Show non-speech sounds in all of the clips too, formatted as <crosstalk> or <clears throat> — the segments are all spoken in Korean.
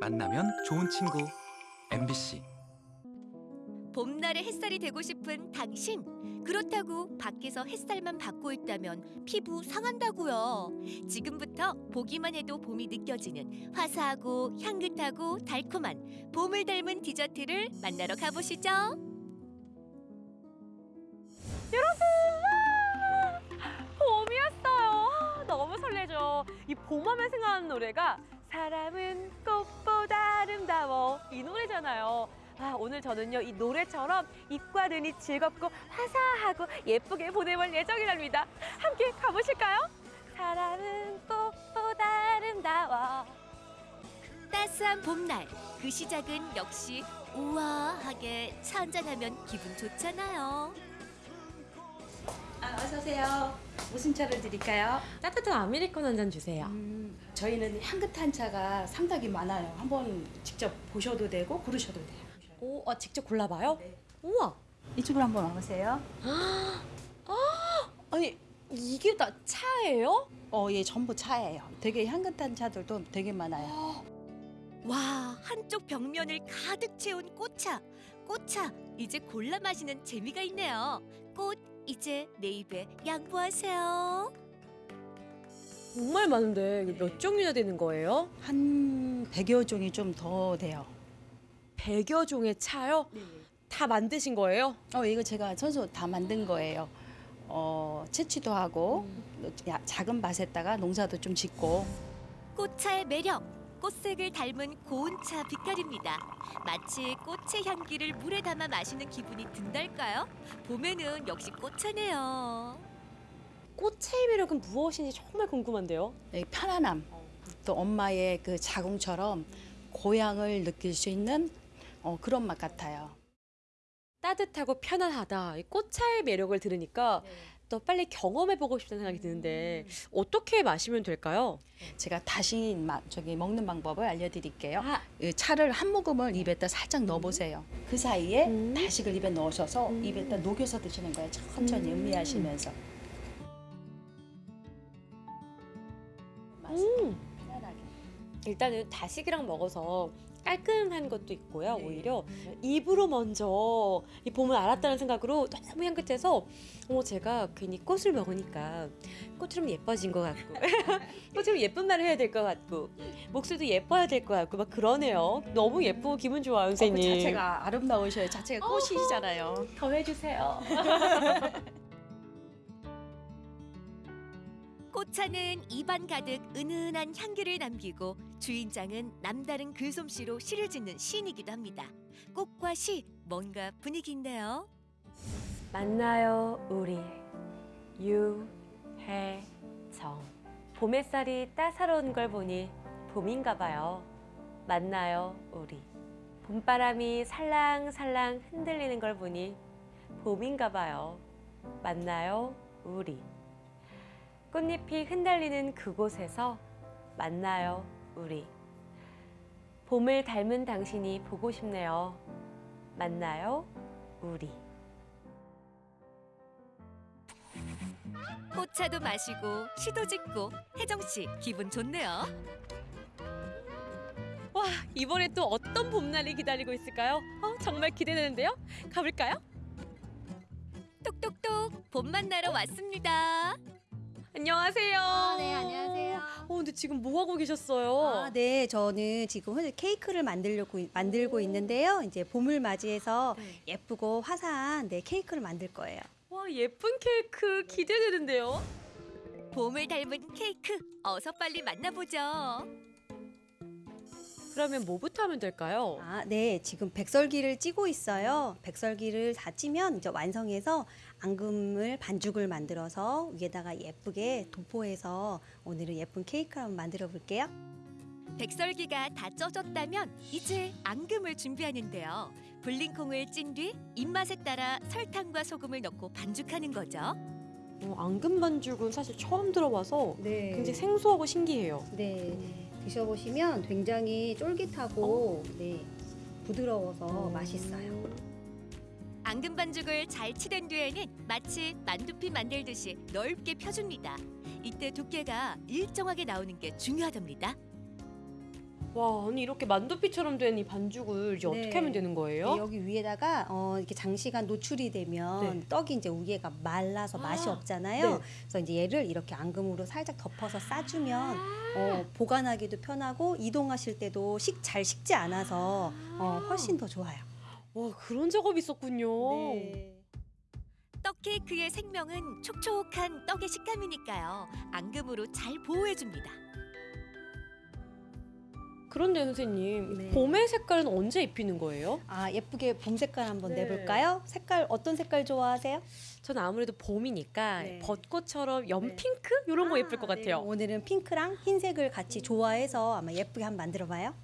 만나면 좋은 친구 MBC 봄날의 햇살이 되고 싶은 당신. 그렇다고 밖에서 햇살만 받고 있다면 피부 상한다고요. 지금부터 보기만 해도 봄이 느껴지는 화사하고 향긋하고 달콤한 봄을 닮은 디저트를 만나러 가보시죠. 봄이었어요. 아, 너무 설레죠. 이 봄하면 생각나는 노래가 사람은 꽃보다 아름다워 이 노래잖아요. 아, 오늘 저는요 이 노래처럼 입과 눈이 즐겁고 화사하고 예쁘게 보내볼 예정이랍니다. 함께 가보실까요? 사람은 꽃보다 아름다워. 따스한 봄날 그 시작은 역시 우아하게 차 한잔하면 기분 좋잖아요. 아, 어서 오세요. 무슨 차를 드릴까요? 따뜻한 아메리카노 한 잔 주세요. 음, 저희는 향긋한 차가 상당히 많아요. 한번 직접 보셔도 되고 고르셔도 돼요. 오, 아, 직접 골라봐요? 네. 우와. 이쪽으로 한번 와보세요. 아니 이게 다 차예요? 어, 예, 전부 차예요. 되게 향긋한 차들도 되게 많아요. 와 한쪽 벽면을 가득 채운 꽃차 꽃차 이제 골라 마시는 재미가 있네요 꽃 이제 내 입에 양보하세요 정말 많은데 이게 몇 종류나 되는 거예요? 한 100여 종이 좀 더 돼요. 100여 종의 차요? 다 만드신 거예요? 어, 이거 제가 선수 다 만든 거예요. 어, 채취도 하고 야, 작은 밭에다가 농사도 좀 짓고 꽃차의 매력 꽃색을 닮은 고운차 빛깔입니다 마치 꽃의 향기를 물에 담아 마시는 기분이 든달까요 봄에는 역시 꽃차네요 꽃의 매력은 무엇인지 정말 궁금한데요. 이 편안함 또 엄마의 그 자궁처럼 고향을 느낄 수 있는 어, 그런 맛 같아요. 따뜻하고 편안하다. 이 꽃차의 매력을 들으니까 또 빨리 경험해보고 싶다는 생각이 드는데 어떻게 마시면 될까요? 제가 다시 마, 저기 먹는 방법을 알려드릴게요. 아, 이 차를 한 모금을 입에다 살짝 넣어보세요. 그 사이에 음. 다식을 입에 넣으셔서 음. 입에다 녹여서 드시는 거예요. 천천히 음. 음미하시면서. 음. 편안하게. 일단은 다식이랑 먹어서 깔끔한 것도 있고요. 네. 오히려 입으로 먼저 이 봄을 알았다는 생각으로 너무 향긋해서 어, 제가 괜히 꽃을 먹으니까 꽃처럼 예뻐진 것 같고 <laughs> 꽃처럼 예쁜 말을 해야 될 것 같고 목소리도 예뻐야 될 것 같고 막 그러네요. 너무 예쁘고 기분 좋아요, 그 선생님. 자체가 아름다우셔요. 자체가 꽃이시잖아요. 더 해주세요. <laughs> 꽃차는 입안 가득 은은한 향기를 남기고 주인장은 남다른 글솜씨로 시를 짓는 시인이기도 합니다. 꽃과 시 뭔가 분위기 있네요. 만나요 우리. 유혜정. 봄 햇살이 따사로운 걸 보니 봄인가 봐요. 만나요 우리. 봄바람이 살랑살랑 흔들리는 걸 보니 봄인가 봐요. 만나요 우리 꽃잎이 흩날리는 그곳에서 만나요 우리 봄을 닮은 당신이 보고 싶네요 만나요 우리 꽃차도 마시고 시도 짓고 혜정 씨 기분 좋네요. 와 이번에 또 어떤 봄날이 기다리고 있을까요? 어, 정말 기대되는데요. 가볼까요? 똑똑똑 봄 만나러 왔습니다. 안녕하세요. 네, 안녕하세요. 어 근데 지금 뭐 하고 계셨어요? 아, 네, 저는 지금 현재 케이크를 만들려고 만들고 있는데요. 이제 봄을 맞이해서 네. 예쁘고 화사한 네, 케이크를 만들 거예요. 와 예쁜 케이크 기대되는데요. 봄을 닮은 케이크 어서 빨리 만나보죠. 그러면 뭐부터 하면 될까요? 아, 네, 지금 백설기를 찌고 있어요. 백설기를 다 찌면 이제 완성해서 앙금을 반죽을 만들어서 위에다가 예쁘게 도포해서 오늘은 예쁜 케이크를 한번 만들어 볼게요. 백설기가 다 쪄졌다면 이제 앙금을 준비하는데요. 불린 콩을 찐 뒤 입맛에 따라 설탕과 소금을 넣고 반죽하는 거죠. 어, 앙금 반죽은 사실 처음 들어봐서 네. 굉장히 생소하고 신기해요. 네, 드셔보시면 굉장히 쫄깃하고 네, 부드러워서 맛있어요. 앙금 반죽을 잘 치댄 뒤에는 마치 만두피 만들듯이 넓게 펴줍니다. 이때 두께가 일정하게 나오는 게 중요하답니다. 와, 아니 이렇게 만두피처럼 된 이 반죽을 이제 네. 어떻게 하면 되는 거예요? 네, 여기 위에다가 어, 이렇게 장시간 노출이 되면 네. 떡이 이제 위에가 말라서 맛이 아, 없잖아요. 네. 그래서 이제 얘를 이렇게 앙금으로 살짝 덮어서 싸주면 어, 보관하기도 편하고 이동하실 때도 식 잘 식지 않아서 어, 훨씬 더 좋아요. 와, 그런 작업이 있었군요. 네. 떡 케이크의 생명은 촉촉한 떡의 식감이니까요. 앙금으로 잘 보호해줍니다. 그런데 선생님, 네. 봄의 색깔은 언제 입히는 거예요? 아 예쁘게 봄 색깔 한번 네. 내볼까요? 색깔 어떤 색깔 좋아하세요? 저는 아무래도 봄이니까 네. 벚꽃처럼 염 네. 핑크 이런 거 예쁠 것 아, 같아요. 네. 오늘은 핑크랑 흰색을 같이 좋아해서 아마 예쁘게 한번 만들어봐요.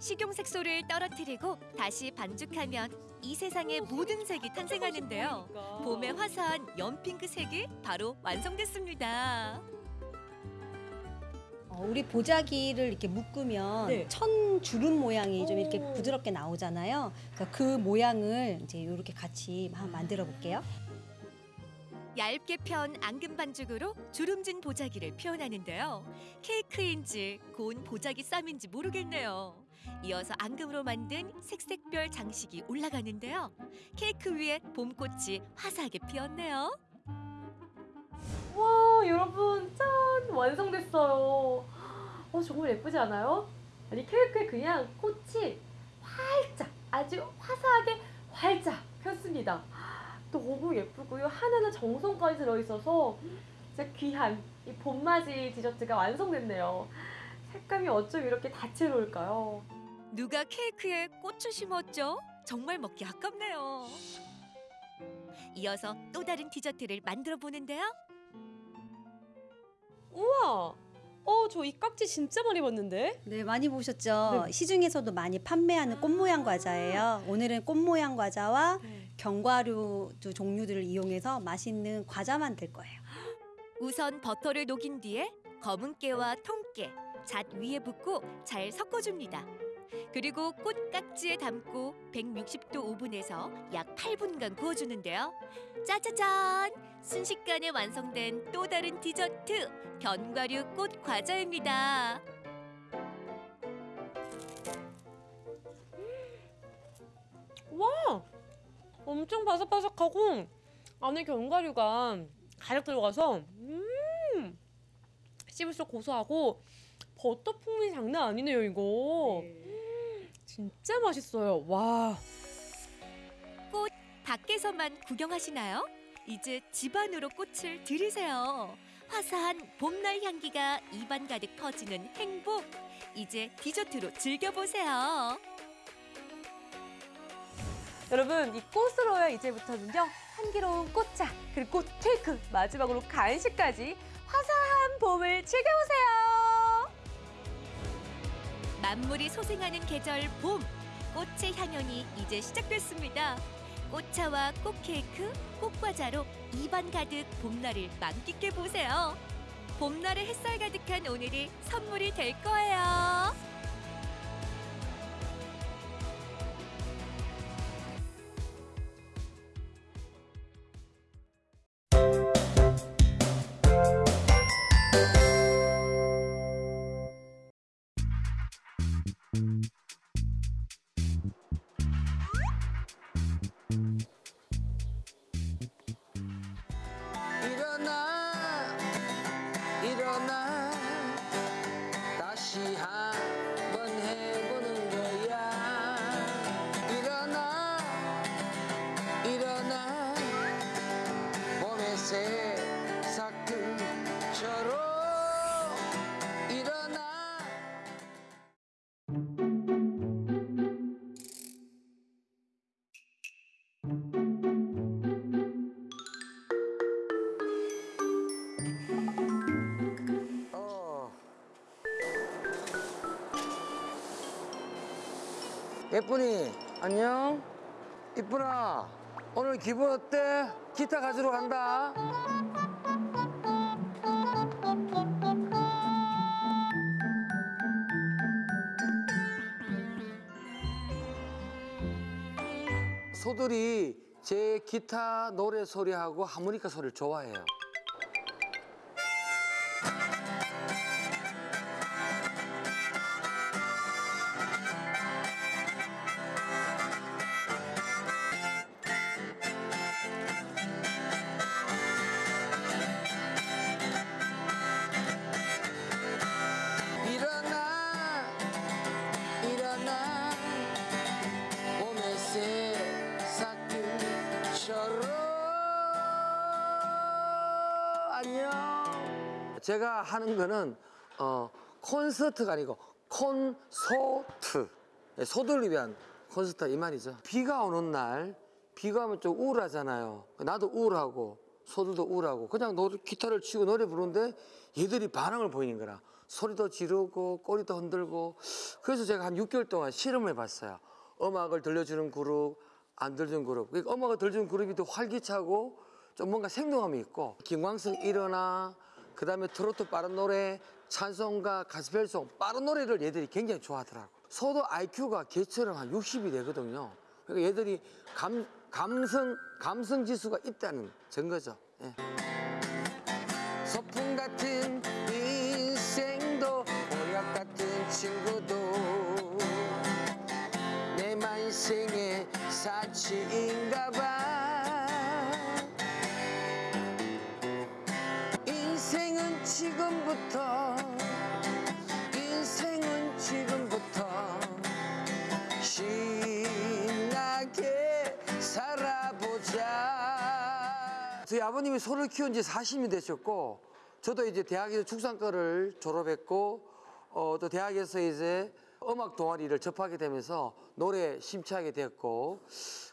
식용 색소를 떨어뜨리고 다시 반죽하면 이 세상의 모든 색이 탄생하는데요. 봄의 화사한 연핑크 색이 바로 완성됐습니다. 어, 우리 보자기를 이렇게 묶으면 네. 천 주름 모양이 좀 이렇게 오. 부드럽게 나오잖아요. 그래서 그 모양을 이제 이렇게 같이 한번 만들어 볼게요. 얇게 편 앙금 반죽으로 주름진 보자기를 표현하는데요. 케이크인지 고운 보자기 쌈인지 모르겠네요. 이어서 앙금으로 만든 색색별 장식이 올라가는데요. 케이크 위에 봄꽃이 화사하게 피었네요. 와, 여러분, 짠! 완성됐어요. 어, 정말 예쁘지 않아요? 아니, 케이크에 그냥 꽃이 활짝, 아주 화사하게 활짝 폈습니다. 너무 예쁘고요. 하나는 정성까지 들어있어서 진짜 귀한 이 봄맞이 디저트가 완성됐네요. 색감이 어쩜 이렇게 다채로울까요? 누가 케이크에 꽃을 심었죠? 정말 먹기 아깝네요. 이어서 또 다른 디저트를 만들어 보는데요. 우와! 어, 저 이 깍지 진짜 많이 봤는데? 네, 많이 보셨죠? 네. 시중에서도 많이 판매하는 꽃 모양 과자예요. 오늘은 꽃 모양 과자와 견과류 두 종류들을 이용해서 맛있는 과자 만들 거예요. 우선 버터를 녹인 뒤에 검은 깨와 통깨, 잣 위에 붓고 잘 섞어줍니다. 그리고 꽃 깍지에 담고 160도 오븐에서 약 8분간 구워주는데요. 짜자잔! 순식간에 완성된 또 다른 디저트 견과류 꽃 과자입니다. 와! 엄청 바삭바삭하고 안에 견과류가 가득 들어가서 음! 씹을수록 고소하고 버터 풍미 장난 아니네요, 이거. 진짜 맛있어요. 와. 밖에서만 구경하시나요? 이제 집 안으로 꽃을 들이세요. 화사한 봄날 향기가 입안 가득 퍼지는 행복. 이제 디저트로 즐겨보세요. 여러분, 이 꽃으로요, 이제부터는요, 향기로운 꽃차, 그리고 꽃 케이크, 마지막으로 간식까지 화사한 봄을 즐겨보세요. 만물이 소생하는 계절 봄. 꽃의 향연이 이제 시작됐습니다. 꽃차와 꽃케이크, 꽃과자로 입안 가득 봄날을 만끽해 보세요. 봄날의 햇살 가득한 오늘이 선물이 될 거예요. 일 이쁜아 오늘 기분 어때? 기타 가지러 간다. 소들이 제 기타 노래 소리하고 하모니카 소리를 좋아해요 제가 하는 거는 어, 콘서트가 아니고 콘소트. 예, 소들을 위한 콘서트 이 말이죠. 비가 오는 날 비가 오면 좀 우울하잖아요. 나도 우울하고 소들도 우울하고 그냥 노래, 기타를 치고 노래 부르는데 얘들이 반응을 보이는 거라. 소리도 지르고 꼬리도 흔들고 그래서 제가 한 6개월 동안 실험을 해봤어요. 음악을 들려주는 그룹, 안 들려주는 그룹. 그러니까 음악을 들려주는 그룹이 더 활기차고 좀 뭔가 생동감이 있고 김광석 일어나 그 다음에 트로트 빠른 노래 찬송가 가스펠송 빠른 노래를 얘들이 굉장히 좋아하더라고. 소도 IQ가 개처럼 한 60이 되거든요. 그러니까 얘들이 감, 감성 감성 지수가 있다는 증거죠. 예. 소풍 같은 인생도 보약 같은 친구도 내 만생의 사치인가 봐 저희 아버님이 소를 키운 지 40년 되셨고 저도 이제 대학에서 축산과를 졸업했고 어, 또 대학에서 이제 음악 동아리를 접하게 되면서 노래 심취하게 됐고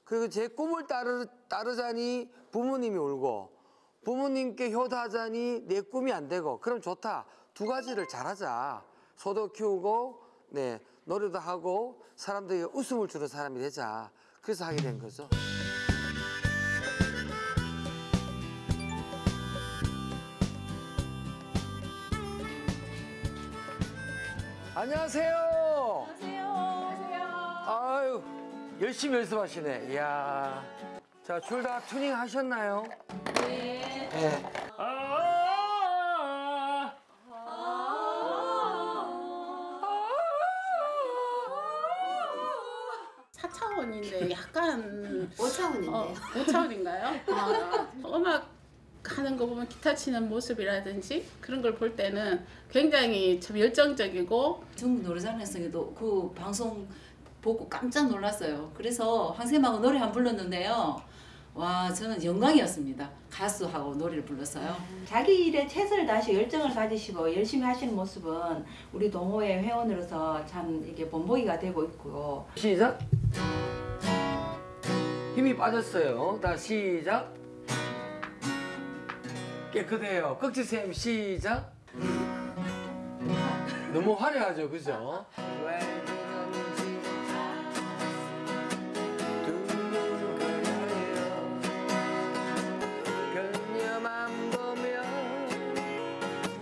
그리고 제 꿈을 따르, 따르자니 부모님이 울고 부모님께 효도하자니 내 꿈이 안 되고 그럼 좋다. 두 가지를 잘하자. 소도 키우고 네 노래도 하고 사람들에게 웃음을 주는 사람이 되자. 그래서 하게 된 거죠. 안녕하세요. 안녕하세요. 아유, 열심히 연습하시네. 이야. 자, 둘다 투닝 하셨나요? 네. 사차원인데 약간 5차원인데요. 어, 5차원인가요? 아, 음악 하는 거 보면 기타 치는 모습이라든지 그런 걸 볼 때는 굉장히 참 열정적이고 전국 노래자랑에서도 그 방송 보고 깜짝 놀랐어요. 그래서 황쌤하고 노래 한번 불렀는데요. 와 저는 영광이었습니다. 가수하고 노래를 불렀어요. 자기 일에 최선을 다하시 열정을 가지시고 열심히 하시는 모습은 우리 동호회 회원으로서 참 이게 본보기가 되고 있고요. 시작. 힘이 빠졌어요. 다 시작. 깨끗해요. 꺽지쌤 시작. 너무 화려하죠, 그죠?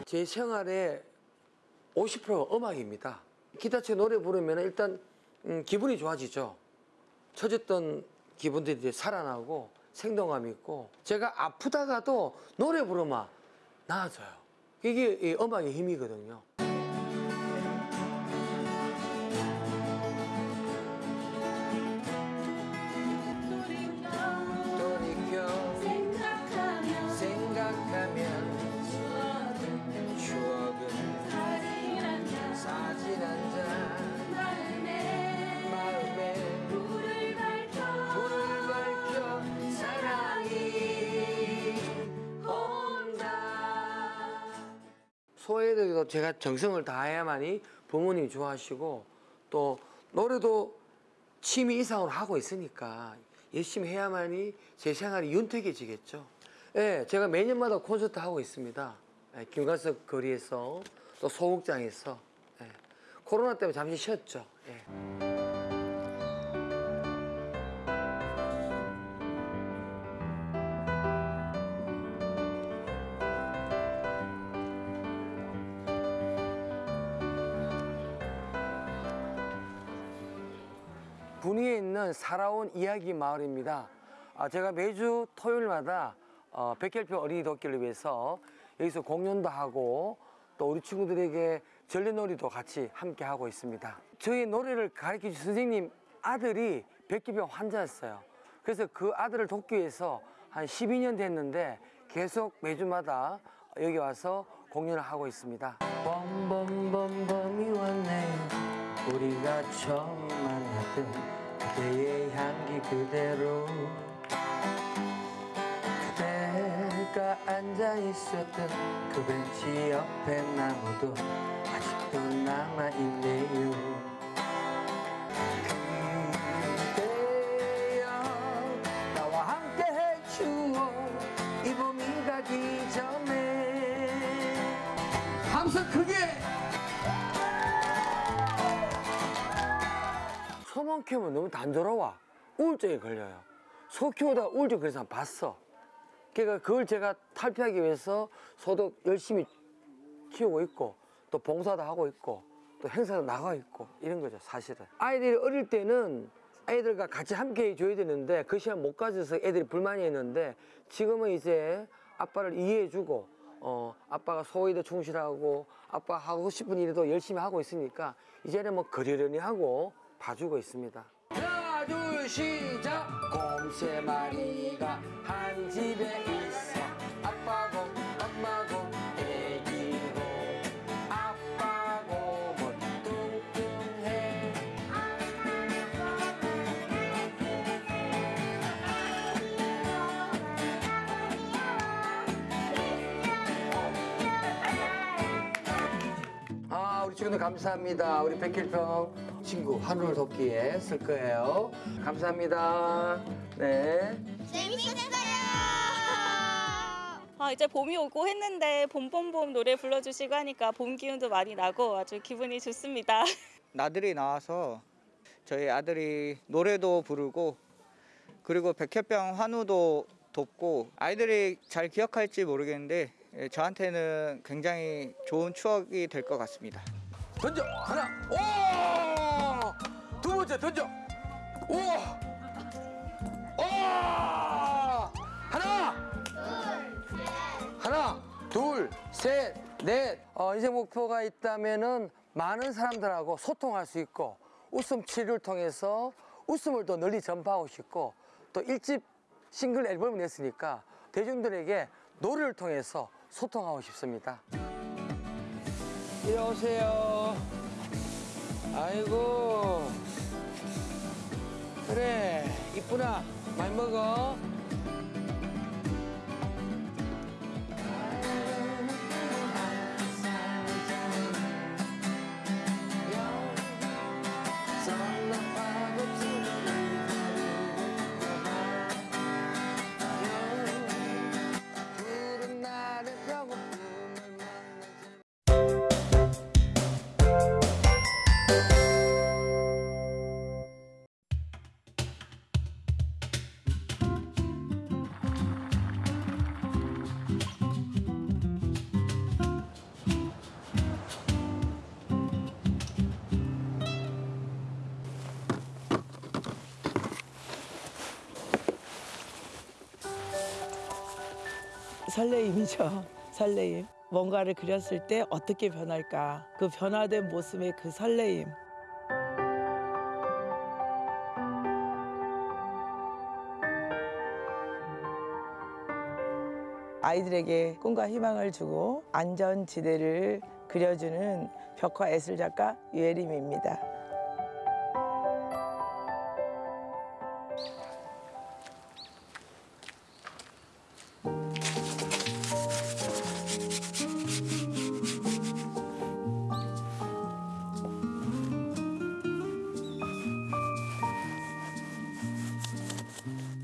제 생활의 50%가 음악입니다. 기타 치 노래 부르면 일단 음, 기분이 좋아지죠. 처졌던 기분들이 살아나고 생동감 있고 제가 아프다가도 노래 부르면 나아져요. 이게 이 음악의 힘이거든요. 소외에도 제가 정성을 다해야만이 부모님이 좋아하시고 또 노래도 취미 이상으로 하고 있으니까 열심히 해야만이 제 생활이 윤택해지겠죠. 예, 제가 매년마다 콘서트 하고 있습니다. 예, 김관석 거리에서 또 소극장에서 예, 코로나 때문에 잠시 쉬었죠. 예. 분위에 있는 살아온 이야기 마을입니다. 아, 제가 매주 토요일마다 어, 백혈표 어린이 돕기를 위해서 여기서 공연도 하고 또 우리 친구들에게 전래놀이도 같이 함께 하고 있습니다. 저희 노래를 가르쳐 주신 선생님 아들이 백기병 환자였어요. 그래서 그 아들을 돕기 위해서 한 12년 됐는데 계속 매주마다 여기 와서 공연을 하고 있습니다. 봄봄봄봄이 왔네 우리가 처음 만났던 그대의 향기 그대로 그대가 앉아 있었던 그 벤치 옆에 나무도 아직도 남아 있네요. 그대여 나와 함께 해주어 이 봄이 가기 전에 함성 크게 키우면 너무 단조로워. 우울증에 걸려요. 소 키우다가 우울증 그래서 한 봤어. 그러니까 그걸 제가 탈피하기 위해서 소도 열심히 키우고 있고 또 봉사도 하고 있고 또 행사도 나가 있고 이런 거죠 사실은. 아이들이 어릴 때는 아이들과 같이 함께 해줘야 되는데 그 시간 못 가져서 애들이 불만이 있는데 지금은 이제 아빠를 이해해주고 어 아빠가 소일에 충실하고 아빠 하고 싶은 일도 열심히 하고 있으니까 이제는 뭐 그러려니 하고 봐주고 있습니다. 하나 둘 시작 곰 세 마리가 한 집에 있어. 아빠고 엄마고 애기고 아빠 곰은 뚱뚱해. 아 우리 친구들 감사합니다. 우리 백일평 친구 하루를 돕기에 쓸 거예요. 감사합니다. 네. 아, 이제 봄이 오고 했는데 봄봄봄 노래 불러주시고 하니까 봄 기운도 많이 나고 아주 기분이 좋습니다. <laughs> 나들이 나와서 저희 아들이 노래도 부르고 그리고 백혈병 환우도 돕고 아이들이 잘 기억할지 모르겠는데 예, 저한테는 굉장히 좋은 추억이 될 것 같습니다. 던져 하나 오두 번째 던져 오 오! 하나 하나 둘 셋 넷 어, 인생 목표가 있다면은 많은 사람들하고 소통할 수 있고 웃음 치료를 통해서 웃음을 더 널리 전파하고 싶고 또 일집 싱글 앨범을 냈으니까 대중들에게 노래를 통해서 소통하고 싶습니다. 이리 오세요. 아이고. 그래, 이쁘나. 많이 먹어. 설레임이죠. <laughs> 설레임. 뭔가를 그렸을 때 어떻게 변할까? 그 변화된 모습의 그 설레임. 아이들에게 꿈과 희망을 주고 안전지대를 그려주는 벽화 예술 작가 유혜림입니다.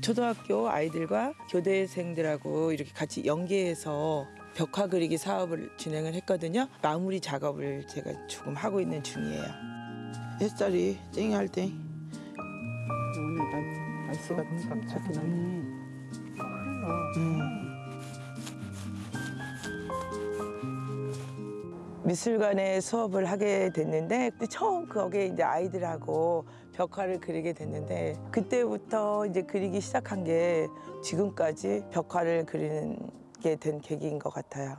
초등학교 아이들과 교대생들하고 이렇게 같이 연계해서 벽화 그리기 사업을 진행을 했거든요. 마무리 작업을 제가 조금 하고 있는 중이에요. 햇살이 쨍할 때 오늘 날씨가 좋게 나네. 미술관에 수업을 하게 됐는데 처음 거기에 이제 아이들하고 벽화를 그리게 됐는데 그때부터 이제 그리기 시작한 게 지금까지 벽화를 그리는 게 된 계기인 것 같아요.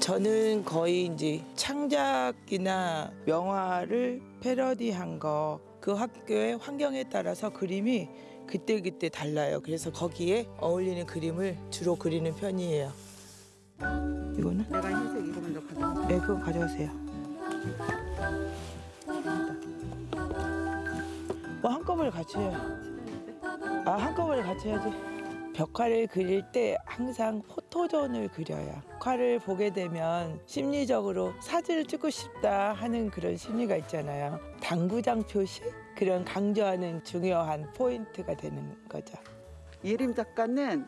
저는 거의 이제 창작이나 명화를 패러디한 거 그 학교의 환경에 따라서 그림이 그때그때 달라요. 그래서 거기에 어울리는 그림을 주로 그리는 편이에요. 이거는? 내가 흰색 이거 먼저 가져. 네, 그거 가져가세요. 뭐 한꺼번에 같이 해요. 아 한꺼번에 같이 해야지. 벽화를 그릴 때 항상 포토존을 그려요. 벽화를 보게 되면 심리적으로 사진을 찍고 싶다 하는 그런 심리가 있잖아요. 당구장 표시 그런 강조하는 중요한 포인트가 되는 거죠. 예림 작가는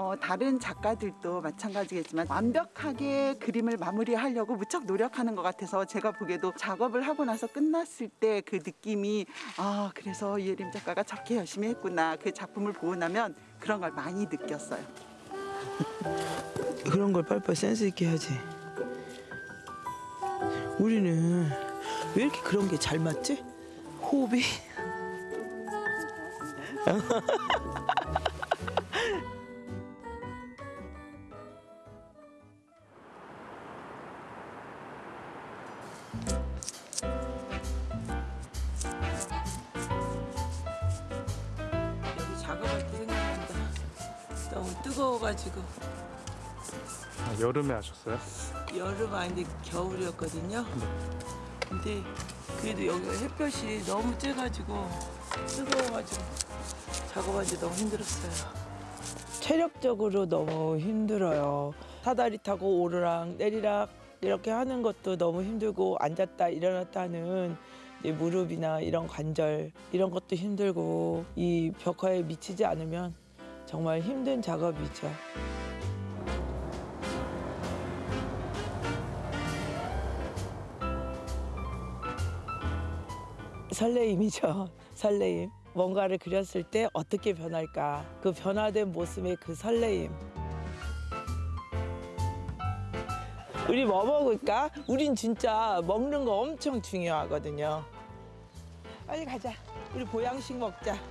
어, 다른 작가들도 마찬가지겠지만 완벽하게 그림을 마무리하려고 무척 노력하는 것 같아서 제가 보기에도 작업을 하고 나서 끝났을 때 그 느낌이 아 그래서 예림 작가가 저렇게 열심히 했구나 그 작품을 보고 나면 그런 걸 많이 느꼈어요. <laughs> 그런 걸 빨리빨리 센스 있게 해야지. 우리는 왜 이렇게 그런 게 잘 맞지? 호흡이? <laughs> 여름에 하셨어요? 여름 아닌데 겨울이었거든요. 근데 그래도 여기가 햇볕이 너무 쬐가지고 뜨거워가지고 작업하기 너무 힘들었어요. 체력적으로 너무 힘들어요. 사다리 타고 오르락 내리락 이렇게 하는 것도 너무 힘들고 앉았다 일어났다 하는 이제 무릎이나 이런 관절 이런 것도 힘들고 이 벽화에 미치지 않으면 정말 힘든 작업이죠. 설레임이죠. <laughs> 설레임. 뭔가를 그렸을 때 어떻게 변할까? 그 변화된 모습의 그 설레임. 우리 뭐 먹을까? 우린 진짜 먹는 거 엄청 중요하거든요. 빨리 가자. 우리 보양식 먹자. <laughs>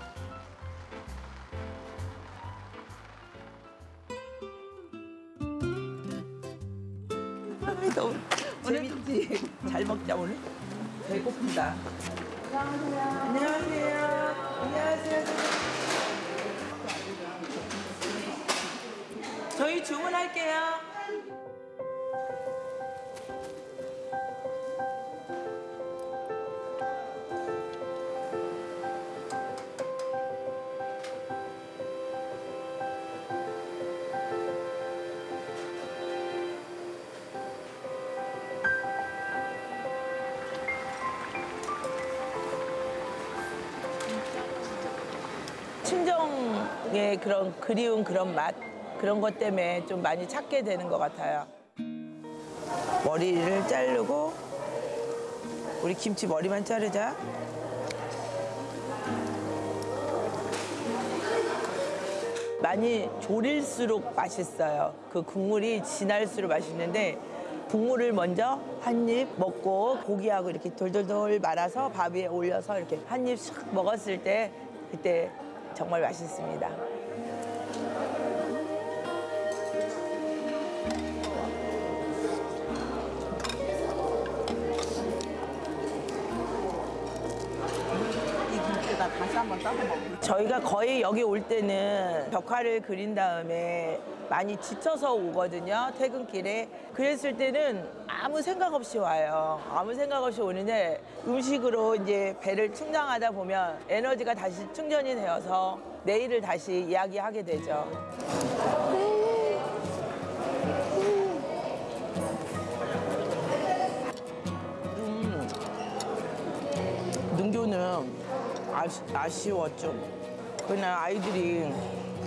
너무 재밌지? 잘 먹자 오늘. 배고프다. 안녕하세요. 안녕하세요. 저희 주문할게요. 그런 그리운 그런 맛 그런 것 때문에 좀 많이 찾게 되는 것 같아요. 머리를 자르고 우리 김치 머리만 자르자. 많이 졸일수록 맛있어요. 그 국물이 진할수록 맛있는데 국물을 먼저 한 입 먹고 고기하고 이렇게 돌돌돌 말아서 밥 위에 올려서 이렇게 한입싹 먹었을 때 그때 정말 맛있습니다. 한번 먹을게요. 저희가 거의 여기 올 때는 벽화를 그린 다음에 많이 지쳐서 오거든요. 퇴근길에. 그랬을 때는 아무 생각 없이 와요. 아무 생각 없이 오는데 음식으로 이제 배를 충당하다 보면 에너지가 다시 충전이 되어서 내일을 다시 이야기하게 되죠. 음, 능교는 아쉬, 아쉬워 좀. 그냥 아이들이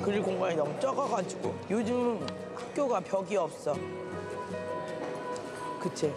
그릴 공간이 너무 적어가지고 요즘 학교가 벽이 없어. 그치?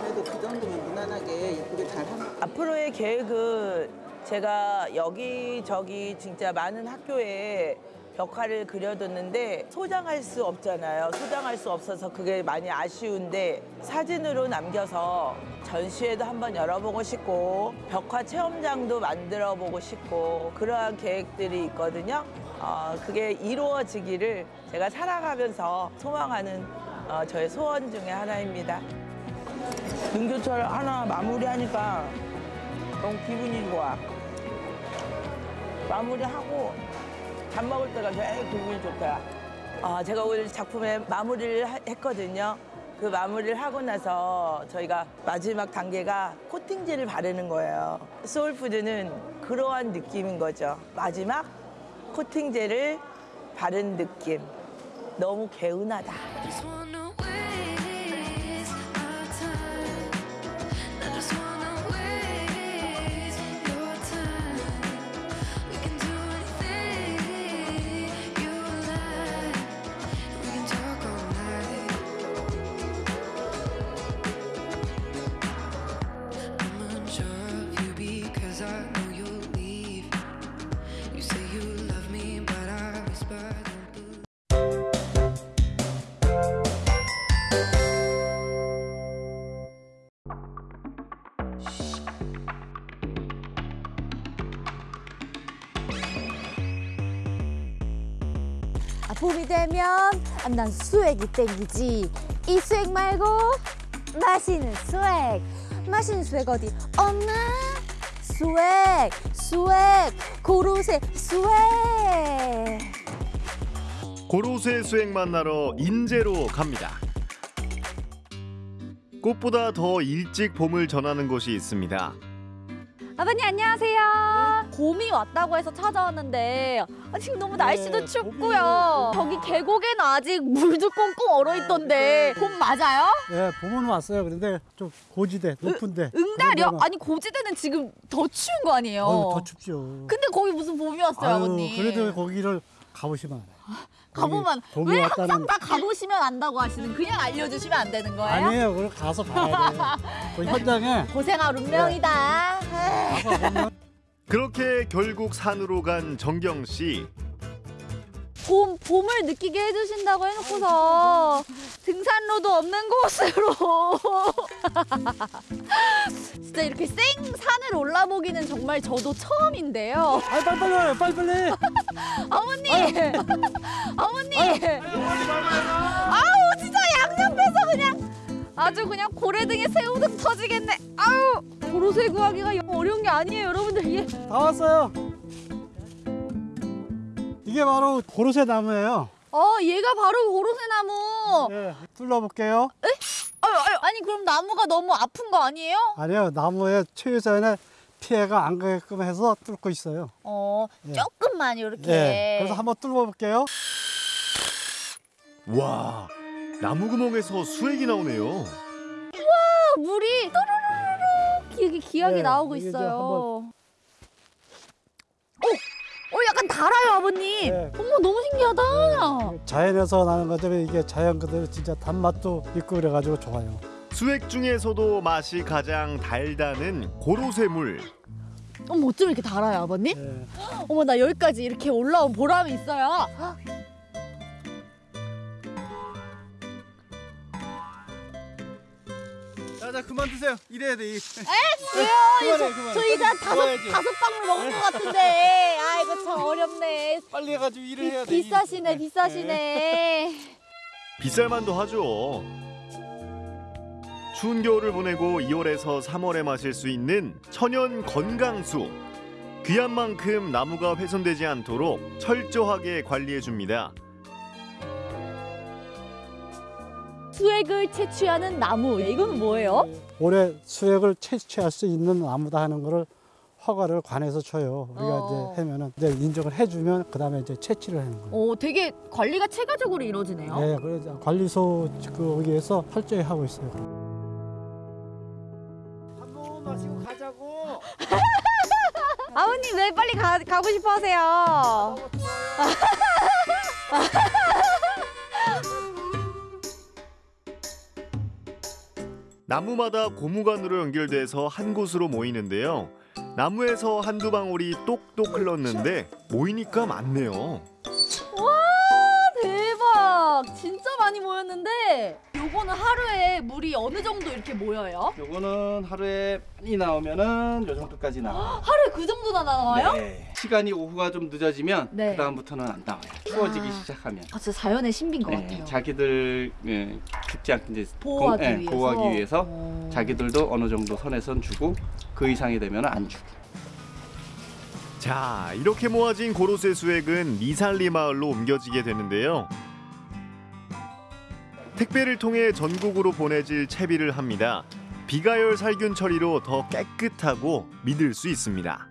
그래도 그 정도면 무난하게 예쁘게 잘 하면 앞으로의 계획은 제가 여기저기 진짜 많은 학교에 벽화를 그려뒀는데 소장할 수 없잖아요. 소장할 수 없어서 그게 많이 아쉬운데 사진으로 남겨서 전시회도 한번 열어보고 싶고 벽화 체험장도 만들어 보고 싶고 그러한 계획들이 있거든요. 어, 그게 이루어지기를 제가 살아가면서 소망하는 어, 저의 소원 중에 하나입니다. 능교철 하나 마무리하니까 너무 기분이 좋아. 마무리하고 밥 먹을 때가 제일 기분이 좋다. 아, 제가 오늘 작품에 마무리를 하- 했거든요. 그 마무리를 하고 나서 저희가 마지막 단계가 코팅제를 바르는 거예요. 소울푸드는 그러한 느낌인 거죠. 마지막 코팅제를 바른 느낌. 너무 개운하다. 되면 아, 난 수액이 땡기지. 이 수액 말고 맛있는 수액. 맛있는 수액 어디 없나? 수액, 수액, 고로쇠 수액. 고로쇠 수액 만나러 인제로 갑니다. 꽃보다 더 일찍 봄을 전하는 곳이 있습니다. 아버님 안녕하세요. 봄이 왔다고 해서 찾아왔는데 아, 지금 너무 날씨도 춥고요. 저기 계곡에는 아직 물도 꽁꽁 얼어 있던데 봄 맞아요? 예, 봄은 왔어요. 그런데 좀 고지대, 높은데. 응달이요? 아니 고지대는 지금 더 추운 거 아니에요? 어휴, 더 춥죠. 근데 거기 무슨 봄이 왔어요, 아유, 아버님? 그래도 거기를 가보시면 알아요. 가보면 봄이 왜 왔다는- 항상 다 가보시면 안다고 하시는 그냥 알려주시면 안 되는 거예요? 아니에요. 그걸 가서 봐야 돼요. <laughs> 그 현장에 고생할 운명이다. 그렇게 결국 산으로 간 정경 씨. 봄 봄을 느끼게 해주신다고 해놓고서 등산로도 없는 곳으로 <laughs> 진짜 이렇게 생 산을 올라보기는 정말 저도 처음인데요. 아, 빨리빨리 와요, 빨리빨리. <laughs> 어머니, <laughs> 어머니. 아우 진짜 양옆에서 그냥 아주 그냥 고래등에 새우등 터지겠네. 아우 고로쇠 구하기가 영 어려운 게 아니에요, 여러분들 이게. 다 왔어요. 이게 바로 고로쇠 나무예요. 어 얘가 바로 고로쇠 나무. 예, 뚫어볼게요. 에? 아유, 아유, 아니 그럼 나무가 너무 아픈 거 아니에요? 아니요, 나무에 최소한의 피해가 안 가게끔 해서 뚫고 있어요. 어 예. 조금만 이렇게. 예, 그래서 한번 뚫어볼게요. 와, 나무 구멍에서 수액이 나오네요. 와 물이 또르르르 이렇게 기하게 네, 나오고 있어요. 오, 어 약간 달아요 아버님. 네. 어머 너무 신기하다. 자연에서 나는 것들이 이게 자연 그대로 진짜 단맛도 있고 그래가지고 좋아요. 수액 중에서도 맛이 가장 달다는 고로쇠물. 어머 어쩜 이렇게 달아요 아버님? 어머 나 여기까지 이렇게 올라온 보람이 있어요. 자, 자 그만 드세요. 이래야 돼. 이. 에? 왜요? <laughs> 그만해, 저, 그만해. 저희 다 다섯 먹어야지. 다섯 방울 먹은 것 같은데. 아이고 참 어렵네. 빨리 해가지고 일을 비, 해야 돼. 비싸시네 비싸시네. <laughs> 비쌀만도 하죠. 추운 겨울을 보내고 2월에서 3월에 마실 수 있는 천연 건강수. 귀한 만큼 나무가 훼손되지 않도록 철저하게 관리해 줍니다. 수액을 채취하는 나무. 이건 뭐예요? 올해 수액을 채취할 수 있는 나무다 하는 거를 허가를 관에서 줘요. 우리가 어. 이제 하면은 이제 인정을 해주면 그 다음에 이제 채취를 하는 거예요. 오 되게 관리가 체계적으로 이루어지네요. 네, 그래서 관리소 거기에서 철저히 하고 있어요. 마시고 가자고. <laughs> 아버님 왜 빨리 가, 가고 싶어 하세요? <laughs> 나무마다 고무관으로 연결돼서 한 곳으로 모이는데요. 나무에서 한두 방울이 똑똑 흘렀는데 모이니까 많네요. 와 대박! 진짜 많이 모였는데 요거는 하루에 물이 어느 정도 이렇게 모여요? 요거는 하루에 많이 나오면은 요 정도까지 나와. 하루에 그 정도나 나와요? 네. 시간이 오후가 좀 늦어지면 네. 그 다음부터는 안 나와요. 추워지기 아. 시작하면. 아 진짜 자연의 신비인 것 네, 같아요. 자기들 예, 죽지 않게 이제 보호하기 공- 예, 위해서. 보호하기 위해서 자기들도 어느 정도 선에선 주고 그 이상이 되면 안 주고. 자, 이렇게 모아진 고로쇠 수액은 미살리 마을로 옮겨지게 되는데요. 택배를 통해 전국으로 보내질 채비를 합니다. 비가열 살균 처리로 더 깨끗하고 믿을 수 있습니다.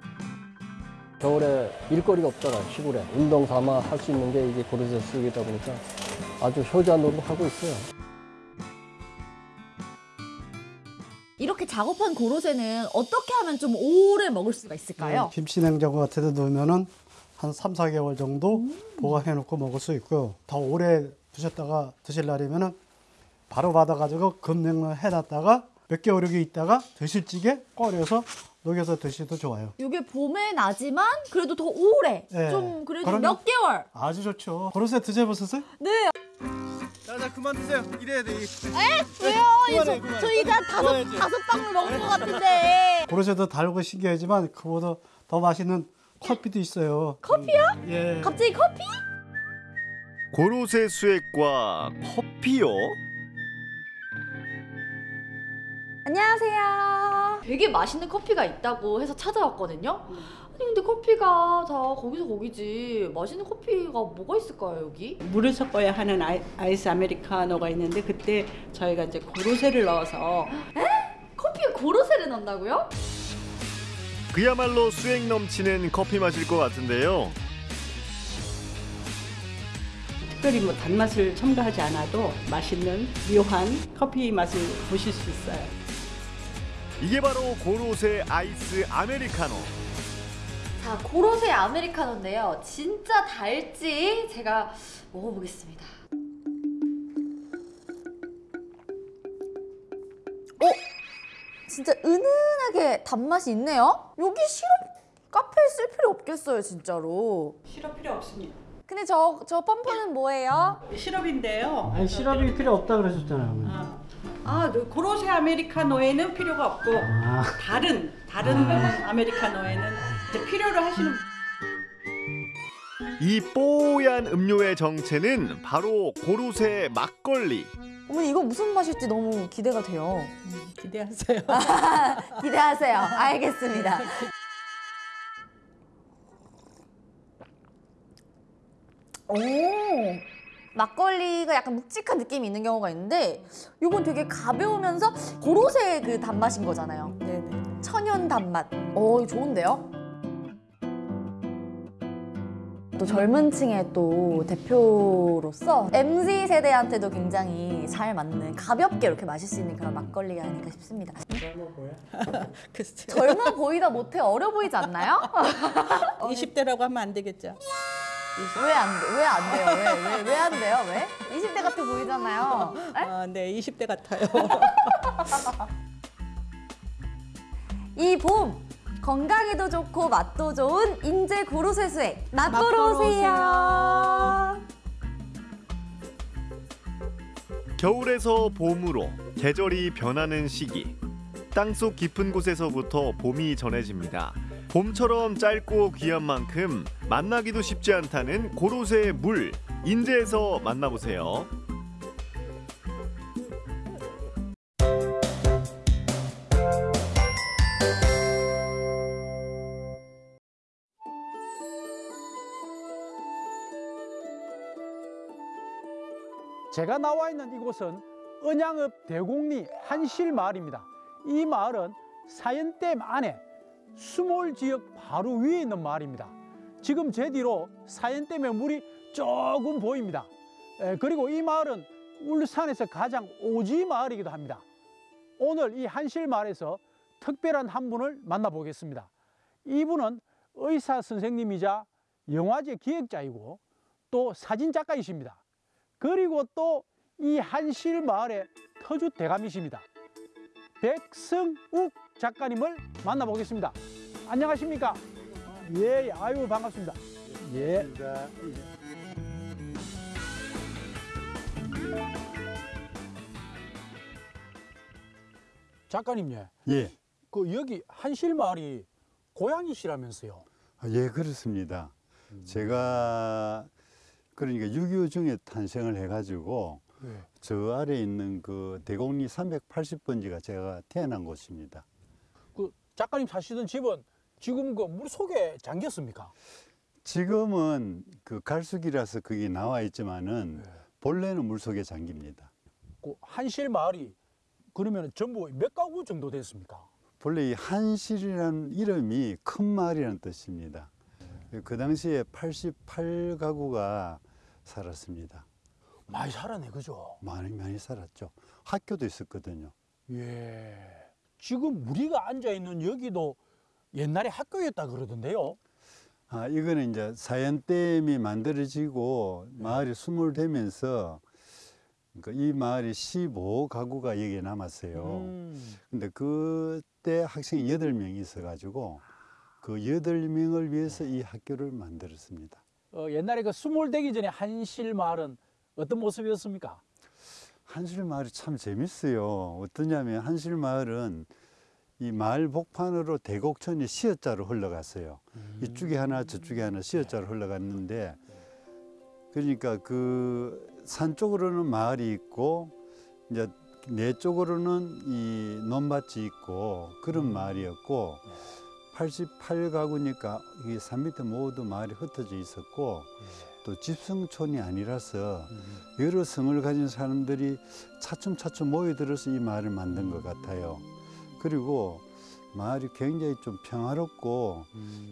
겨울에 일거리가 없잖아 시골에 운동 삼아 할 수 있는 게 이게 고르쇠 쓰기다 보니까 아주 효자 노릇 하고 있어요. 이렇게 작업한 고로쇠는 어떻게 하면 좀 오래 먹을 수가 있을까요? 김치 냉장고 같은 데 놓으면은 한 3, 4개월 정도 보관해 놓고 먹을 수 있고요. 더 오래 두셨다가 드실 날이면은 바로 받아가지고 급냉을 해놨다가 몇 개월 이렇게 있다가 드실 찌개 꺼내서 녹여서 드셔도 좋아요. 이게 봄에 나지만 그래도 더 오래 네. 좀 그래도. 몇 개월 아주 좋죠. 고로쇠 드셔보셨어요? 네 자자 그만 드세요. 이래야 돼. 에? 왜요? 그만해, 저, 그만해. 저희 다 다섯. 다섯 방울 먹은 것 같은데 고로쇠도 달고 신기하지만 그보다 더 맛있는 커피도 있어요. 커피요? 예. 갑자기 커피? 고로쇠 수액과 커피요? 안녕하세요 되게 맛있는 커피가 있다고 해서 찾아왔거든요 아니 근데 커피가 다 거기서 거기지 맛있는 커피가 뭐가 있을까요 여기? 물을 섞어야 하는 아이, 아이스 아메리카노가 있는데 그때 저희가 이제 고로쇠를 넣어서 커피에 고로쇠를 넣는다고요? 그야말로 수액 넘치는 커피 맛일 것 같은데요. 특별히 뭐 단맛을 첨가하지 않아도 맛있는 묘한 커피 맛을 보실 수 있어요. 이게 바로 고로쇠 아이스 아메리카노. 자 고로쇠 아메리카노인데요 진짜 달지 제가 먹어보겠습니다 어? 진짜 은은하게 단맛이 있네요 여기 시럽 카페에 쓸 필요 없겠어요 진짜로 시럽 필요 없습니다. 근데 저, 저 펌프는 뭐예요? 시럽인데요. 아니 시럽이 필요 없다 그러셨잖아요. 아, 그 고로쇠 아메리카노에는 필요가 없고 아. 다른 다른 아메리카노에는 이제 필요로 하시는 이 뽀얀 음료의 정체는 바로 고로쇠 막걸리. 어머니 이거 무슨 맛일지 너무 기대가 돼요 기대하세요. <laughs> 기대하세요 알겠습니다 오 막걸리가 약간 묵직한 느낌이 있는 경우가 있는데 이건 되게 가벼우면서 고로쇠 그 단맛인 거잖아요. 네네. 천연 단맛. 오 이거 좋은데요? 또 젊은 층의 또 대표로서 MZ 세대한테도 굉장히 잘 맞는 가볍게 이렇게 마실 수 있는 그런 막걸리가 아닐까 싶습니다. 젊어 보여? <laughs> 젊어 보이다 못해 어려 보이지 않나요? <laughs> 20대라고 하면 안 되겠죠. <laughs> 왜안 왜안 돼요? 왜왜왜 안 돼요? 왜? 20대 같아 보이잖아요. 아, 네, 20대 같아요. <laughs> 이 봄 건강에도 좋고 맛도 좋은 인제 고로쇠 수액 맛보러 오세요. 겨울에서 봄으로 계절이 변하는 시기. 땅속 깊은 곳에서부터 봄이 전해집니다. 봄처럼 짧고 귀한 만큼 만나기도 쉽지 않다는 고로쇠의 물. 인제에서 만나보세요. 제가 나와 있는 이곳은 은양읍 대곡리 한실 마을입니다. 이 마을은 사연댐 안에 수몰 지역 바로 위에 있는 마을입니다. 지금 제 뒤로 사연댐의 물이 조금 보입니다. 에, 그리고 이 마을은 울산에서 가장 오지 마을이기도 합니다. 오늘 이 한실 마을에서 특별한 한 분을 만나보겠습니다. 이분은 의사 선생님이자 영화제 기획자이고 또 사진 작가이십니다. 그리고 또 이 한실 마을의 터주 대감이십니다. 백승욱 작가님을 만나보겠습니다. 안녕하십니까? 예, 아유 반갑습니다. 예. 작가님, 예. 예, 그 여기 한실 마을이 고향이시라면서요? 아, 예 그렇습니다. 제가 그러니까 6.25 중에 탄생을 해가지고 네. 저 아래 있는 그 대곡리 380번지가 제가 태어난 곳입니다. 그 작가님 사시던 집은 지금 그 물 속에 잠겼습니까? 지금은 그 갈수기라서 그게 나와 있지만은 본래는 물 속에 잠깁니다. 그 한실 마을이 그러면 전부 몇 가구 정도 됐습니까? 본래 이 한실이라는 이름이 큰 마을이라는 뜻입니다. 그 당시에 88가구가 살았습니다. 많이 살았네, 그죠? 많이 많이 살았죠. 학교도 있었거든요. 예. 지금 우리가 앉아 있는 여기도 옛날에 학교였다 그러던데요. 아, 이거는 이제 사연댐이 만들어지고 네. 마을이 수몰되면서 그러니까 이 마을이 15가구가 여기에 남았어요. 음. 근데 그때 학생이 8명이 있어가지고 그 8명을 위해서 이 학교를 만들었습니다. 어, 옛날에 그 수몰되기 전에 한실 마을은 어떤 모습이었습니까? 한실 마을이 참 재밌어요. 어떠냐면 한실 마을은 이 마을 복판으로 대곡천이 시어자로 흘러갔어요. 이쪽에 하나 저쪽에 하나 시어자로 흘러갔는데 그러니까 그 산 쪽으로는 마을이 있고 이제 내 쪽으로는 이 논밭이 있고 그런 마을이었고 88가구니까 이게 산 밑에 모두 마을이 흩어져 있었고 또 집성촌이 아니라서 여러 성을 가진 사람들이 차츰차츰 모여들어서 이 마을을 만든 것 같아요. 그리고 마을이 굉장히 좀 평화롭고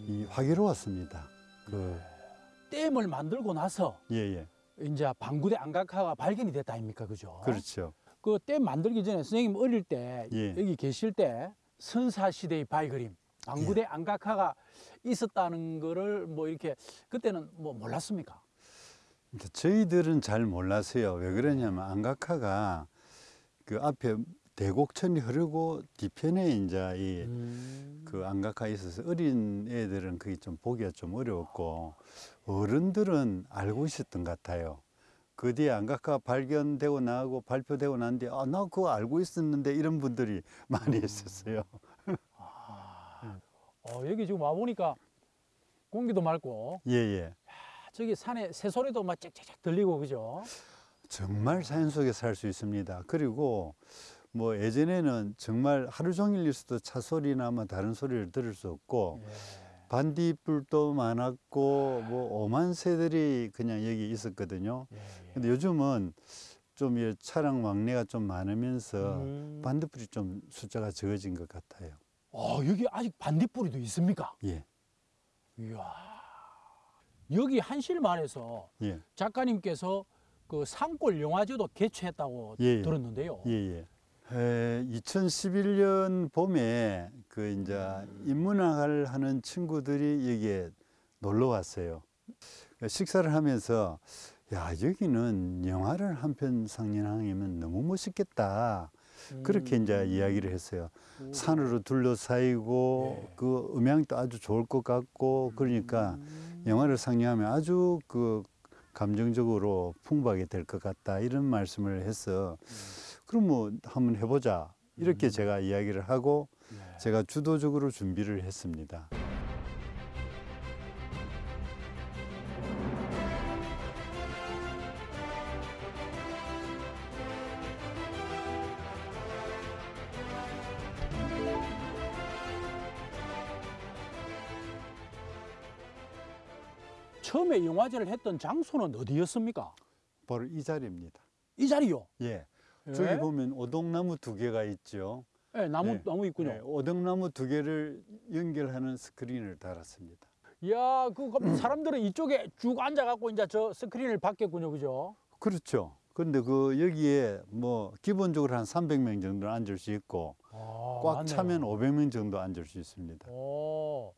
이 화기로웠습니다. 그, 댐을 만들고 나서 예, 예. 이제 방구대 안각화가 발견이 됐다 아닙니까, 그죠? 그렇죠. 그 댐 만들기 전에 선생님 어릴 때 예. 여기 계실 때 선사 시대의 바위그림 방구대 예. 안각화가 있었다는 거를 뭐 이렇게 그때는 뭐 몰랐습니까? 저희들은 잘 몰랐어요. 왜 그러냐면 안각화가 그 앞에 대곡천이 흐르고 뒤편에 이제 이그 안각화 있어서 어린 애들은 그게 좀 보기가 좀 어려웠고 어른들은 알고 있었던 것 같아요. 그 뒤에 안각화 발견되고 나고 발표되고 난 뒤에 아, 나 그거 알고 있었는데 이런 분들이 <laughs> 많이 있었어요. 어, 여기 지금 와 보니까 공기도 맑고 예, 예. 아, 저기 산에 새소리도 막 짹짹짹 들리고 그죠? 정말 자연 속에 살 수 있습니다. 그리고 뭐 예전에는 정말 하루 종일 있어도 차 소리나 뭐 다른 소리를 들을 수 없고 반딧불도 많았고 뭐 오만 새들이 그냥 여기 있었거든요. 근데 요즘은 좀이 차량 왕래가 좀 많으면서 반딧불이 좀 숫자가 적어진 것 같아요. 어, 여기 아직 반딧불이도 있습니까? 예, 이야. 여기 한실마을에서 예, 작가님께서 그 산골 영화제도 개최했다고 예, 예. 들었는데요. 예, 예. 에, 2011년 봄에 그 이제 인문학을 하는 친구들이 여기에 놀러 왔어요. 식사를 하면서 야 여기는 영화를 한 편 상영하면 너무 멋있겠다. 그렇게 이제 이야기를 했어요. 산으로 둘러싸이고 그 음향도 아주 좋을 것 같고 그러니까 영화를 상영하면 아주 그 감정적으로 풍부하게 될 것 같다 이런 말씀을 해서 그럼 뭐 한번 해보자. 이렇게 제가 이야기를 하고 제가 주도적으로 준비를 했습니다. 처음에 영화제를 했던 장소는 어디였습니까? 바로 이 자리입니다. 이 자리요? 예. 예? 저기 보면 오동나무 두 개가 있죠. 예, 나무 네. 나무 있군요. 네, 오동나무 두 개를 연결하는 스크린을 달았습니다. 이야, 그 <clears throat> 사람들은 이쪽에 쭉 앉아갖고 이제 저 스크린을 봤겠군요, 그죠? 그렇죠. 근데 그 여기에 뭐 기본적으로 한 300명 정도 앉을 수 있고 아, 꽉 맞네요. 차면 500명 정도 앉을 수 있습니다. 오,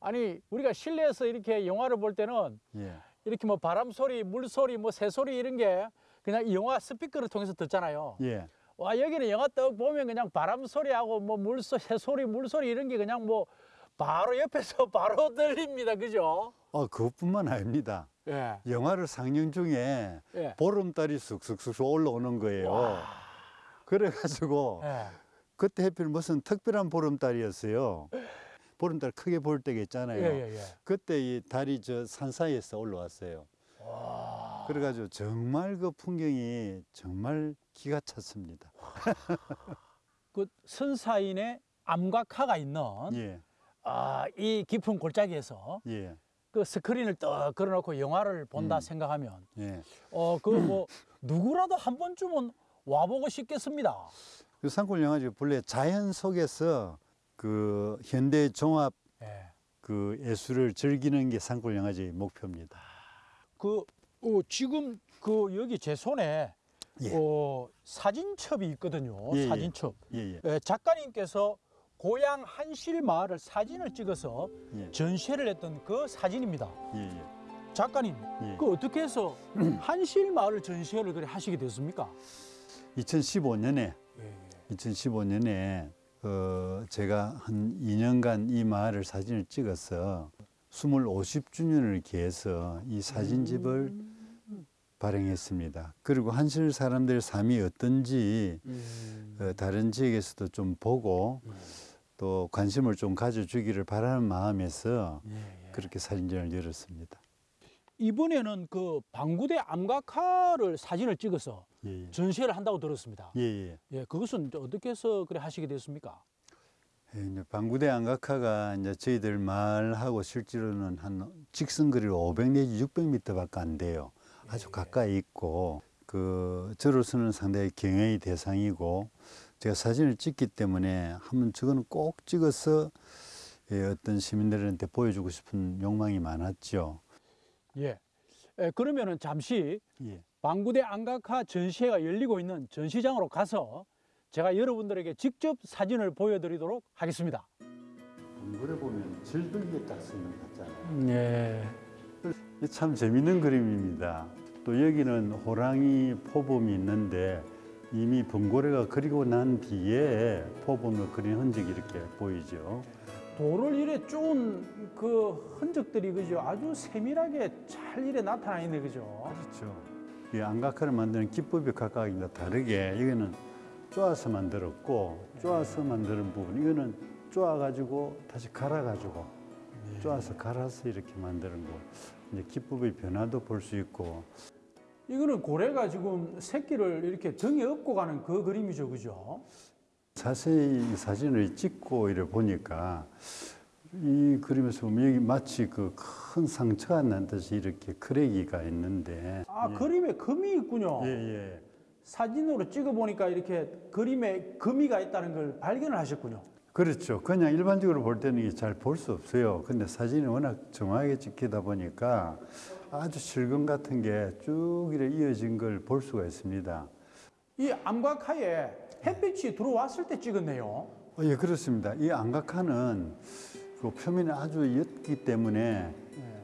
아니 우리가 실내에서 이렇게 영화를 볼 때는 예. 이렇게 뭐 바람 소리, 물 소리, 뭐 새 소리 이런 게 그냥 이 영화 스피커를 통해서 듣잖아요. 예. 와 여기는 영화 떡 보면 그냥 바람 소리하고 뭐 물소, 새 소리, 물 소리 이런 게 그냥 뭐 바로 옆에서 <laughs> 바로 들립니다, 그죠? 어, 그것뿐만 아닙니다. 예. 영화를 상영 중에 예. 보름달이 쑥쑥쑥 올라오는 거예요. 그래가지고 예. 그때 하필 무슨 특별한 보름달이었어요. <laughs> 보름달 크게 볼 때가 있잖아요. 예, 예, 예. 그때 이 달이 저 산 사이에서 올라왔어요. 그래가지고 정말 그 풍경이 정말 기가 찼습니다. <laughs> 그 선사인의 암각화가 있는 예, 아, 이 깊은 골짜기에서 예, 그 스크린을 떡 걸어놓고 영화를 본다 음. 생각하면 예. 어 그 뭐 <clears throat> 누구라도 한 번쯤은 와보고 싶겠습니다. 그 산골 영화제 본래 자연 속에서 그 현대 종합 예. 그 예술을 즐기는 게 산골 영화제의 목표입니다. 그 어, 지금 그 여기 제 손에 예. 어, 사진첩이 있거든요. 예, 예. 사진첩. 예, 예. 예, 작가님께서 고향 한실 마을을 사진을 찍어서 예. 전시회를 했던 그 사진입니다. 작가님, 예. 그 어떻게 해서 <clears throat> 한실 마을 전시회를 그래 하시게 됐습니까? 2015년에 예, 2015년에 어, 제가 한 2년간 이 마을을 사진을 찍어서 스물 50주년을 기해서 이 사진집을 발행했습니다. 그리고 한실 사람들의 삶이 어떤지 어, 다른 지역에서도 좀 보고 또 관심을 좀 가져주기를 바라는 마음에서 그렇게 사진전을 열었습니다. 이번에는 그 방구대 암각화를 사진을 찍어서 예, 예. 전시회를 한다고 들었습니다. 예, 예. 예, 그것은 어떻게 해서 그래 하시게 됐습니까? 예, 이제 방구대 안각화가 이제 저희들 마을하고 실제로는 한 직선 거리로 500 내지 600m밖에 안 돼요. 아주 가까이 있고 그 저로서는 상당히 경외의 대상이고 제가 사진을 찍기 때문에 한번 저거는 꼭 찍어서 예, 어떤 시민들한테 보여주고 싶은 욕망이 많았죠. 예. 에, 그러면은 잠시 예. 방구대 안각화 전시회가 열리고 있는 전시장으로 가서 제가 여러분들에게 직접 사진을 보여드리도록 하겠습니다. 방구를 보면 질들게 딱 쓰는 것 같잖아요. 예. 이게 참 재밌는 그림입니다. 또 여기는 호랑이 포범이 있는데 이미 번고래가 그리고 난 뒤에 포범을 그린 흔적이 이렇게 보이죠. 돌을 이래 쪼은 그 흔적들이 그죠 아주 세밀하게 잘 이래 나타나 있네 그죠. 그렇죠. 이 안각화를 만드는 기법이 각각 이제 다르게 이거는 쪼아서 만들었고 쪼아서 만드는 부분 이거는 쪼아 가지고 다시 갈아 가지고 쪼아서 갈아서 이렇게 만드는 거. 이제 기법의 변화도 볼 수 있고. 이거는 고래가 지금 새끼를 이렇게 등에 업고 가는 그 그림이죠 그죠. 자세히 이 사진을 찍고 이래 보니까 이 그림에서 보면 여기 마치 그 큰 상처가 난 듯이 이렇게 크레기가 있는데 아 그림에 금이 있군요. 예, 예. 사진으로 찍어 보니까 이렇게 그림에 금이가 있다는 걸 발견을 하셨군요. 그렇죠. 그냥 일반적으로 볼 때는 잘 볼 수 없어요. 근데 사진이 워낙 정확하게 찍히다 보니까 아주 실금 같은 게 쭉 이어진 걸 볼 수가 있습니다. 이 암각하에 햇빛이 들어왔을 때 찍었네요. 어, 예, 그렇습니다. 이 안각화는 그 표면이 아주 옅기 때문에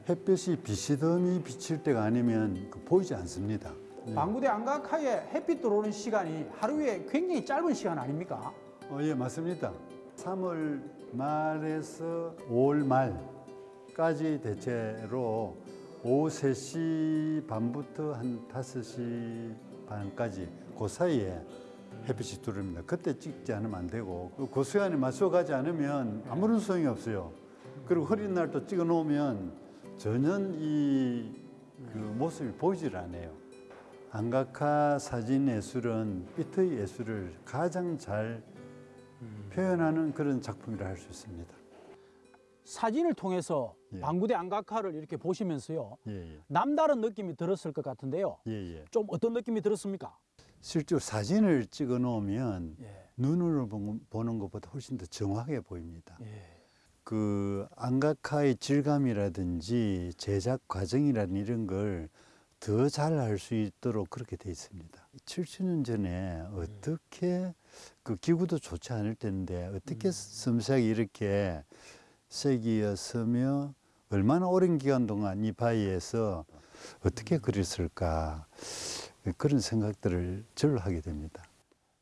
햇볕이 비시듬히 비칠 때가 아니면 그 보이지 않습니다. 방구대 안각하에 햇빛 들어오는 시간이 하루에 굉장히 짧은 시간 아닙니까? 어, 예, 맞습니다. 3월 말에서 5월 말까지 대체로 오후 3시 반부터 한 5시 반까지 그 사이에 햇빛이 들어옵니다. 그때 찍지 않으면 안 되고 그 시간에 맞춰 가지 않으면 아무런 소용이 없어요. 그리고 흐린 날 또 찍어 놓으면 전혀 이 그 모습이 보이질 않아요. 안각화 사진 예술은 빛의 예술을 가장 잘 표현하는 그런 작품이라 할 수 있습니다. 사진을 통해서 예. 방구대 안각화를 이렇게 보시면서요. 예, 예. 남다른 느낌이 들었을 것 같은데요. 예, 예. 좀 어떤 느낌이 들었습니까? 실제로 사진을 찍어 놓으면 예. 눈으로 보- 보는 것보다 훨씬 더 정확하게 보입니다. 예. 그 안각화의 질감이라든지 제작 과정이라든 이런 걸 더잘알수 있도록 그렇게 돼 있습니다. 70년 전에 어떻게 그 기구도 좋지 않을 텐데 어떻게 섬세하게 이렇게 색이었으며 얼마나 오랜 기간 동안 이 바위에서 어떻게 그렸을까 그런 생각들을 절로 하게 됩니다.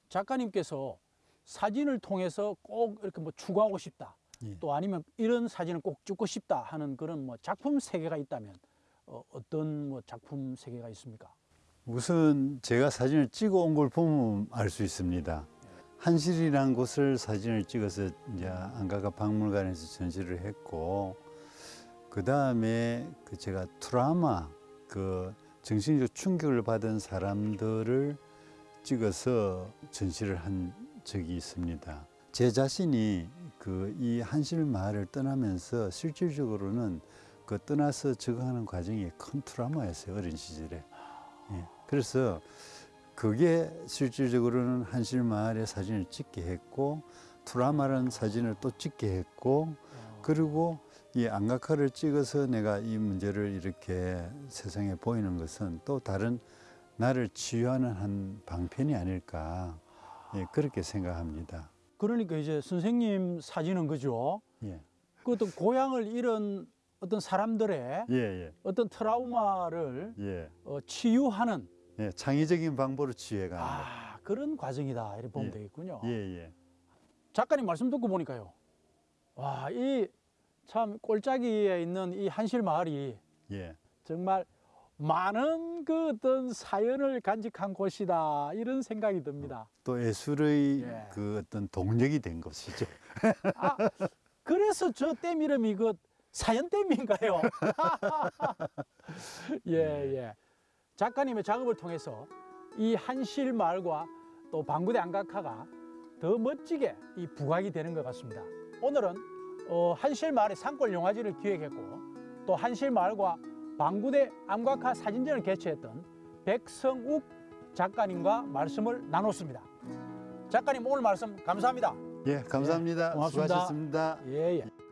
작가님께서 사진을 통해서 꼭 이렇게 뭐 추구하고 싶다. 예. 또 아니면 이런 사진을 꼭 찍고 싶다 하는 그런 뭐 작품 세계가 있다면 어, 어떤 뭐 작품 세계가 있습니까? 우선 제가 사진을 찍어 온 걸 보면 알 수 있습니다. 한실이라는 곳을 사진을 찍어서 이제 안가가 박물관에서 전시를 했고 그 다음에 그 제가 트라우마 그 정신적 충격을 받은 사람들을 찍어서 전시를 한 적이 있습니다. 제 자신이 그 이 한실 마을을 떠나면서 실질적으로는 그 떠나서 적응하는 과정이 큰 트라우마였어요 어린 시절에. 예. 그래서 그게 실질적으로는 한실 마을의 사진을 찍게 했고 투라마라는 사진을 또 찍게 했고 그리고 이 안각화를 찍어서 내가 이 문제를 이렇게 세상에 보이는 것은 또 다른 나를 치유하는 한 방편이 아닐까 예, 그렇게 생각합니다. 그러니까 이제 선생님 사진은 그죠? 예. 그 어떤 고향을 잃은 어떤 사람들의 예, 예. 어떤 트라우마를 예. 어, 치유하는 예, 창의적인 방법으로 치유해가는 거. 아, 그런 과정이다 이렇게 보면 예. 되겠군요. 작가님 말씀 듣고 보니까요. 와, 이 참 꼴짜기에 있는 이 한실 마을이 예. 정말 많은 그 어떤 사연을 간직한 곳이다 이런 생각이 듭니다. 또 예술의 예. 그 어떤 동력이 된 것이죠. <laughs> 아, 그래서 저 댐 이름이 그 사연 댐인가요? <laughs> 예, 예. 작가님의 작업을 통해서 이 한실 마을과 또 방구대 안각화가 더 멋지게 이 부각이 되는 것 같습니다. 오늘은 어, 한실 마을의 산골 영화제를 기획했고 또 한실 마을과 방구대 암각화 사진전을 개최했던 백성욱 작가님과 말씀을 나눴습니다. 작가님 오늘 말씀 감사합니다. 예, 감사합니다. 고맙습니다. 수고하셨습니다. 예, 예.